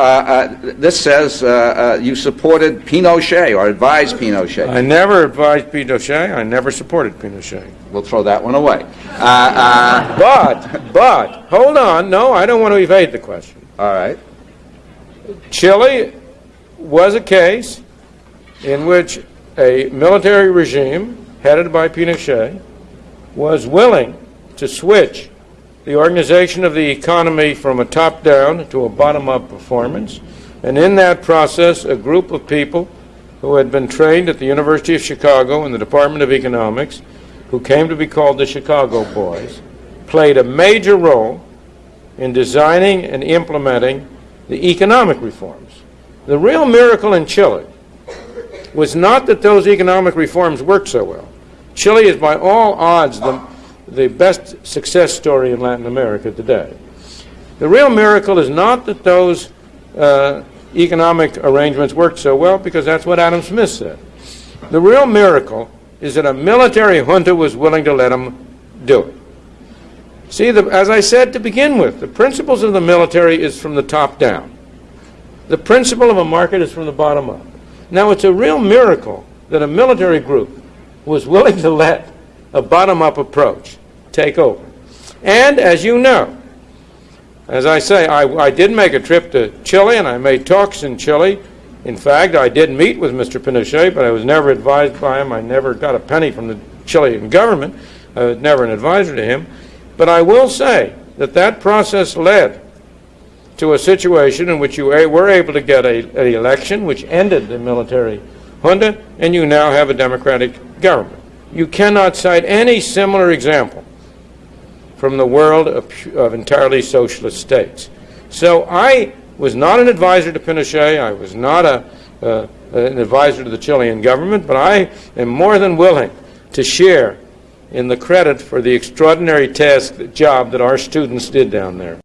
uh, this says uh, uh, you supported Pinochet or advised Pinochet. I never advised Pinochet. I never supported Pinochet. We'll throw that one away. Uh, uh, But, but, hold on. No, I don't want to evade the question. all right. Chile was a case in which a military regime headed by Pinochet was willing to switch the organization of the economy from a top down to a bottom up performance. And in that process, a group of people who had been trained at the University of Chicago in the Department of Economics, who came to be called the Chicago Boys, played a major role in designing and implementing the economic reforms. The real miracle in Chile was not that those economic reforms worked so well. Chile is by all odds the, the best success story in Latin America today. The real miracle is not that those uh, economic arrangements worked so well, because that's what Adam Smith said. The real miracle is that a military junta was willing to let them do it. See, the, as I said to begin with, the principles of the military is from the top down. The principle of a market is from the bottom up. Now, it's a real miracle that a military group was willing to let a bottom up approach take over. And as you know, as I say, I, I did make a trip to Chile and I made talks in Chile. In fact, I did meet with Mr. Pinochet, but I was never advised by him. I never got a penny from the Chilean government. I was never an advisor to him. But I will say that that process led to a situation in which you were able to get an election which ended the military junta, and you now have a democratic government. You cannot cite any similar example from the world of, of entirely socialist states. So I was not an advisor to Pinochet. I was not a, uh, an advisor to the Chilean government, but I am more than willing to share in the credit for the extraordinary task, job that our students did down there.